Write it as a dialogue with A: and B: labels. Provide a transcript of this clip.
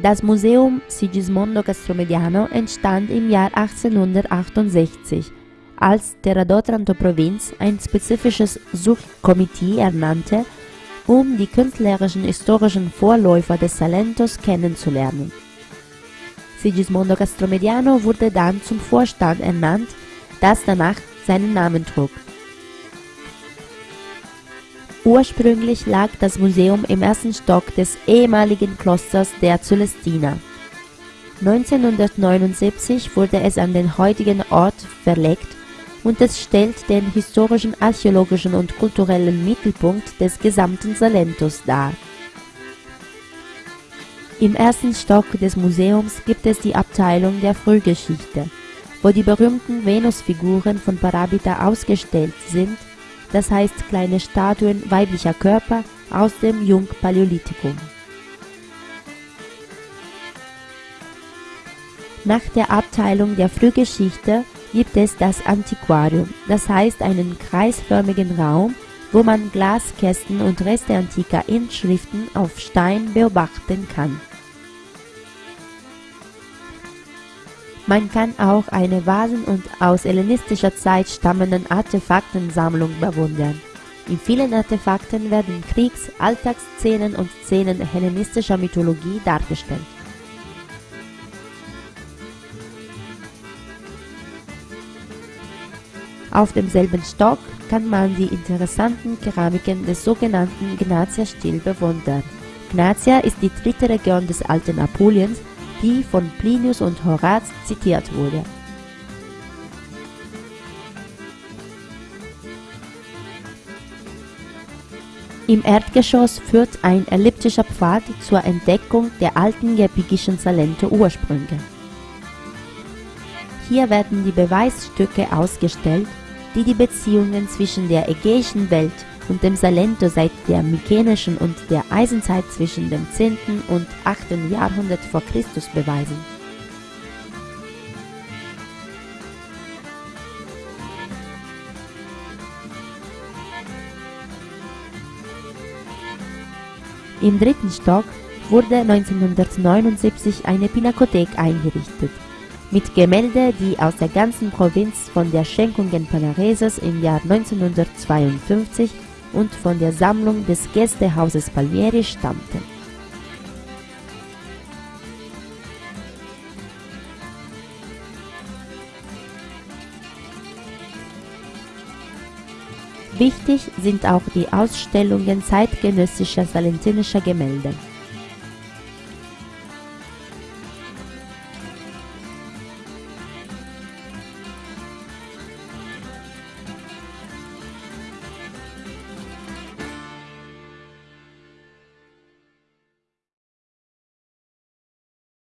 A: Das Museum Sigismondo Castromediano entstand im Jahr 1868, als der Radotranto-Provinz ein spezifisches Subkomitee ernannte, um die künstlerischen historischen Vorläufer des Salentos kennenzulernen. Sigismondo Castromediano wurde dann zum Vorstand ernannt, das danach seinen Namen trug. Ursprünglich lag das Museum im ersten Stock des ehemaligen Klosters der Cölestiner. 1979 wurde es an den heutigen Ort verlegt und es stellt den historischen, archäologischen und kulturellen Mittelpunkt des gesamten Salentos dar. Im ersten Stock des Museums gibt es die Abteilung der Frühgeschichte, wo die berühmten Venusfiguren von Parabita ausgestellt sind das heißt kleine Statuen weiblicher Körper aus dem Jungpaläolithikum. Nach der Abteilung der Frühgeschichte gibt es das Antiquarium, das heißt einen kreisförmigen Raum, wo man Glaskästen und Reste antiker Inschriften auf Stein beobachten kann. Man kann auch eine Vasen- und aus hellenistischer Zeit stammenden Artefaktensammlung bewundern. In vielen Artefakten werden Kriegs-, Alltagsszenen und Szenen hellenistischer Mythologie dargestellt. Auf demselben Stock kann man die interessanten Keramiken des sogenannten Gnatia-Stil bewundern. Gnatia ist die dritte Region des alten Apuliens die von Plinius und Horaz zitiert wurde. Im Erdgeschoss führt ein elliptischer Pfad zur Entdeckung der alten gepikischen Salento-Ursprünge. Hier werden die Beweisstücke ausgestellt, die die Beziehungen zwischen der ägäischen Welt und dem Salento seit der Mykenischen und der Eisenzeit zwischen dem 10. und 8. Jahrhundert vor Christus beweisen. Im dritten Stock wurde 1979 eine Pinakothek eingerichtet mit Gemälde, die aus der ganzen Provinz von der Schenkungen Panareses im Jahr 1952 und von der Sammlung des Gästehauses Palmieri stammten. Wichtig sind auch die Ausstellungen zeitgenössischer salentinischer Gemälde